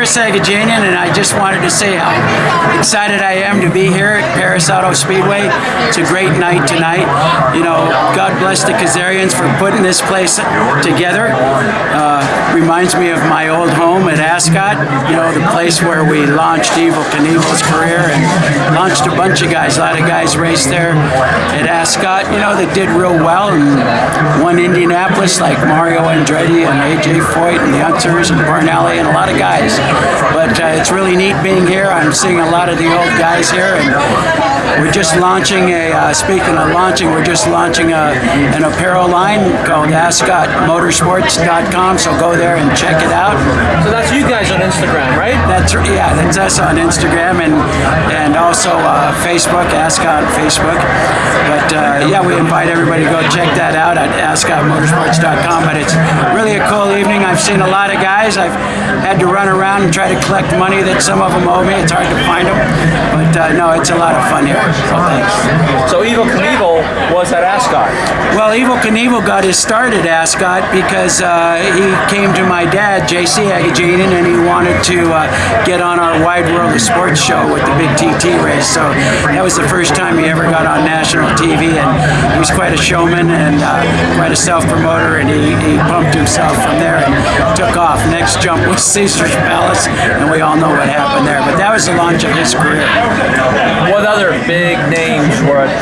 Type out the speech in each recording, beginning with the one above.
Chris Agajanian, and I just wanted to say how excited I am to be here at Perris Auto Speedway. It's a great night tonight. You know, God bless the Kazarians for putting this place together. Uh, reminds me of my old home at Ascot, you know, the place where we launched Evel Knievel's career and launched a bunch of guys. A lot of guys raced there at Ascot, you know, that did real well and won Indianapolis like Mario Andretti and AJ Foyt and the Unsers and Parnelli and a lot of guys. But uh, it's really neat being here. I'm seeing a lot of the old guys here and we're just launching a, uh, speaking of launching, we're just launching a, an apparel line called AscotMotorsports.com, so go there and check it out. So that's you guys on Instagram, right? That's yeah, that's us on Instagram and and also uh, Facebook, Ascot Facebook. But uh, yeah, we invite everybody to go check that out at AscotMotorsports.com. But it's really a cool evening. I've seen a lot of guys. I've had to run around and try to collect money that some of them owe me. It's hard to find them, but uh, no, it's a lot of fun here. So thanks. So Evel Knievel was at Ascot. Well, Evel Knievel got his start at Ascot because uh, he came to my dad, J.C. Agajanian, and he wanted to uh, get on our Wide World of Sports show with the big TT race. So that was the first time he ever got on national TV, and he was quite a showman and uh, quite a self-promoter, and he, he pumped himself from there and took off. Next jump was Caesar's Palace, and we all know what happened there. But that was the launch of his career. What other big names were at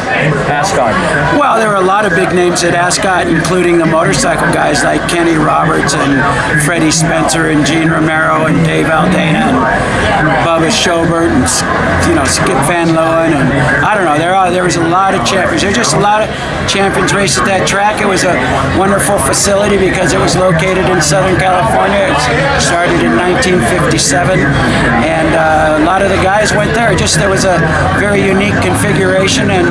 Ascot? Well, there were a lot of big names at Ascot, including the motorcycle guys like Kenny Roberts and Freddie Spencer and Gene Romero and Dave Aldana and Bubba Shobert and you know Skip Van Leeuwen and I don't know. There are there was a lot of champions. There were just a lot of champions raced at that track. It was a wonderful facility because it was located in Southern California. It started in 1957, and uh, a lot of the guys went there. Just there was a very unique configuration, and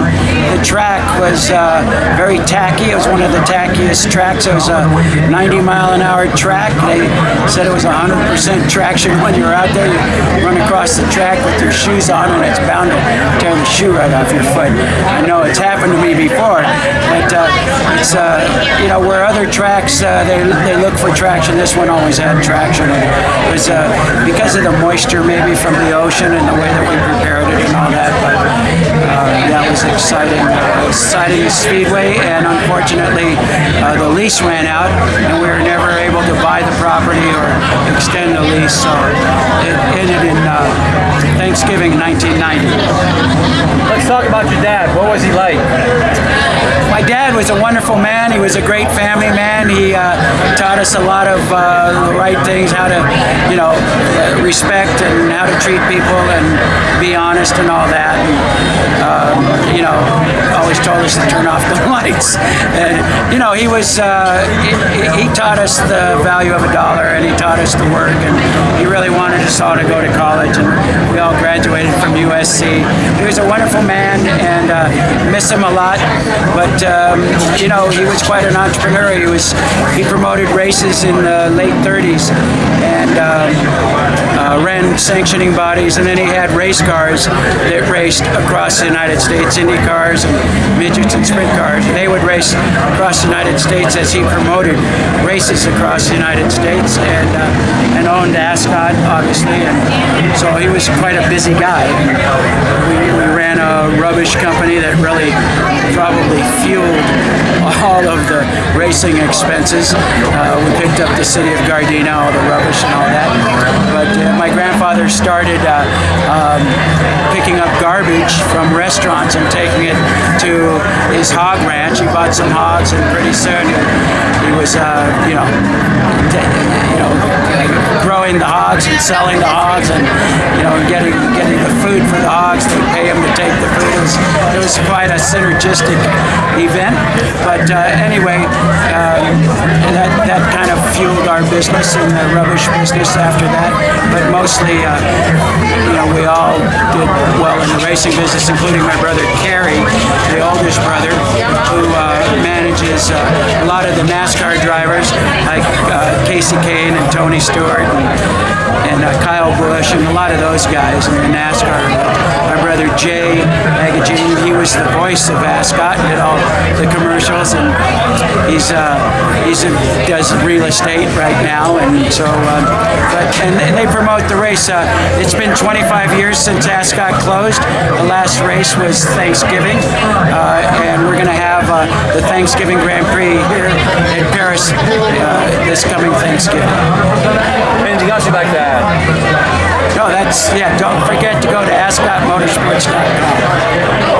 the track was uh, very tacky. It was one of the tackiest tracks. It was a 90 mile an hour track. They said it was 100% traction when you were out there. You run across the track with your shoes on, and it's bound to tear the shoe right off your foot. I know it's happened to me before, but uh, it's uh, you know where other tracks uh, they they look for traction. This one always had traction. It was uh, because of the moisture maybe from the ocean and the way that we prepared it and all that. But uh, that was exciting, uh, exciting speedway, and unfortunately uh, the lease ran out, and we were never able to buy the property or extend the lease. So it ended in uh, Thanksgiving 1990. Let's talk about your dad. What was he like? Was a wonderful man. He was a great family man. He uh, taught us a lot of uh, the right things, how to, you know, uh, respect and how to treat people and be honest and all that. And, um, you know, always told us to turn off the lights. And, you know, he was, uh, he, he taught us the value of a dollar and he taught us to work and all to go to college and we all graduated from USC. He was a wonderful man and uh, miss him a lot, but um, you know he was quite an entrepreneur. He was he promoted races in the late 30s and um, uh, ran sanctioning bodies, and then he had race cars that raced across the United States, Indy cars and midgets and sprint cars. They would race across the United States as he promoted races across the United States and uh, and owned Ascot obviously, and so he was quite a busy guy. We, we ran a rubbish company that really probably fueled all of the racing expenses. Uh, we picked up the city of Gardena, all the rubbish and all that. But uh, my grandfather started uh, um, picking up garbage from restaurants and taking it to his hog ranch. He bought some hogs, and pretty soon he, he was, uh, you know, you know, growing the hogs and selling the hogs, and you know, getting getting the food for the hogs. They pay him to take the food. It was, it was quite a synergistic event. But uh, anyway, uh, that that kind of fueled our business and the rubbish business after that. But mostly, uh, you know, we all did well in the racing business, including my brother Cary, the oldest brother, who uh, manages uh, a lot of the NASCAR drivers like Kasey Kahne and Tony Stewart and, and uh, Kyle Busch and a lot of those guys in the NASCAR. My brother Jay Agajanian, he was the voice of Ascot, did all the commercials, and he's uh, he's a, does real estate right now, and so um, but and, and they promote the race. Uh, it's been 25 years since Ascot closed. The last race was Thanksgiving, uh, and we're going to have uh, the Thanksgiving Grand Prix here in Perris uh, this coming Thanksgiving. And you got you back that. No, that's yeah. Don't forget to go to AscotMotorsports.com.